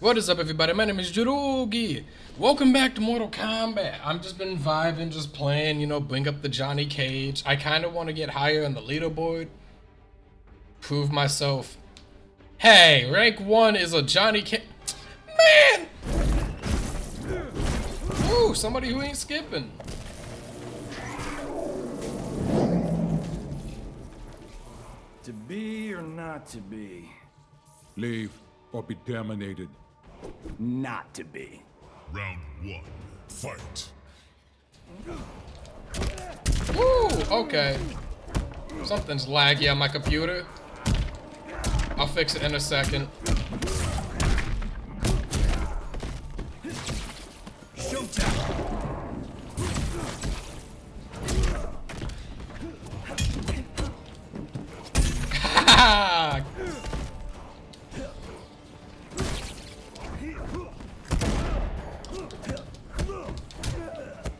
What is up, everybody? My name is Jirugi. Welcome back to Mortal Kombat. I'm just been vibing, just playing, you know, bring up the Johnny Cage. I kind of want to get higher on the leaderboard. Prove myself. Hey, rank one is a Johnny Cage. Man! Ooh, somebody who ain't skipping. To be or not to be? Leave or be terminated. Not to be. Round one, fight. Woo, okay. Something's laggy on my computer. I'll fix it in a second.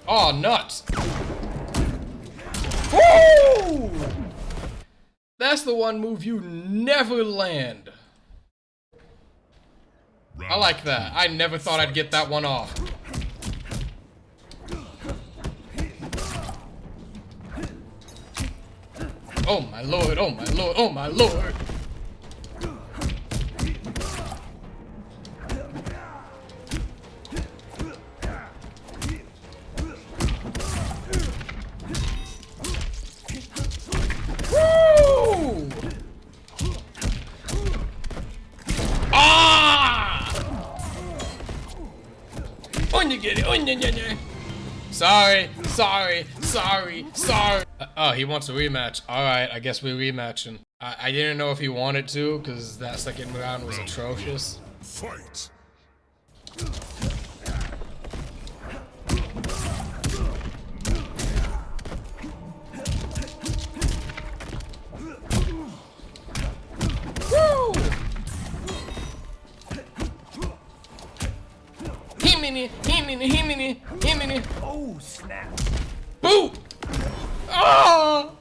Oh, nuts! Woo! That's the one move you never land. I like that. I never thought I'd get that one off. Oh my lord, oh my lord, oh my lord. Onya get it, onya, onya, onya. Sorry, sorry, sorry, sorry. Uh, oh, he wants a rematch. All right, I guess we're rematching. I, I didn't know if he wanted to because that second round was atrocious. Fight. Himini, himini, himini, himini. Oh, snap. Boo! Oh!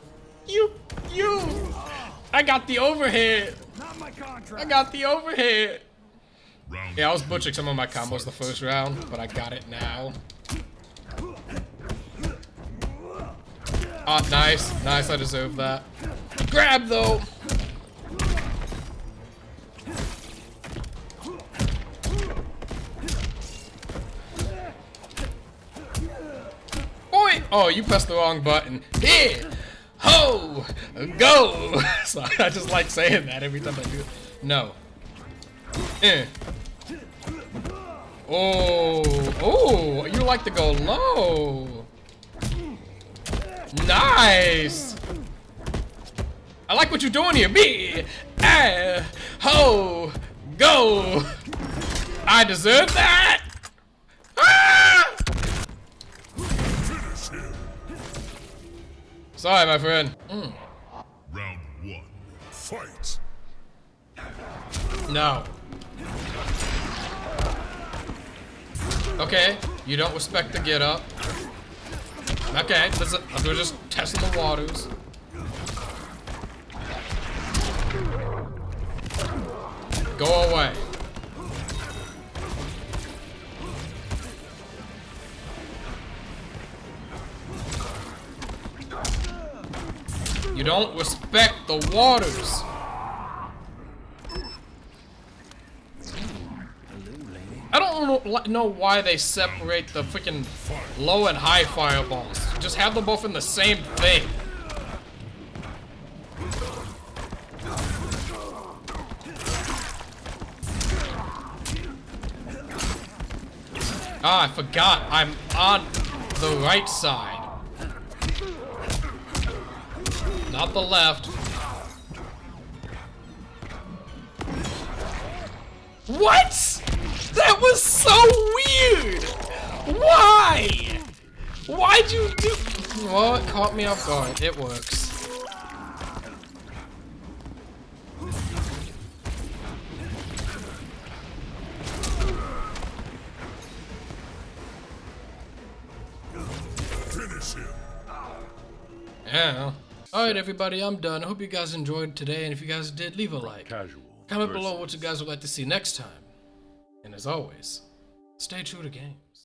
You, you! I got the overhead. Not my contract. I got the overhead. Round Yeah, I was butchering some of my combos the first round, but I got it now. Ah, nice. Nice, I deserve that. Grab, though! Oh, you pressed the wrong button. Here! Ho! Go! Sorry, I just like saying that every time I do it. No. Eh. Oh, oh, you like to go low. Nice. I like what you're doing here. Me, ah, ho, go. I deserve that. Sorry, my friend. Mm, Round one, fight. no. Okay, you don't respect the get up. Okay, let's, we're just testing the waters. Go away. You don't respect the waters. I don't know- why they separate the freaking low and high fireballs. Just have them both in the same thing. Ah, I forgot. I'm on the right side. Not the left. What? That was so weird! Why? Why'd you do- Well, it caught me off guard. It works. Finish him. Yeah. Alright, everybody, I'm done. I hope you guys enjoyed today, and if you guys did, leave a like. Casual. Comment below what you guys would like to see next time. And as always, stay true to game.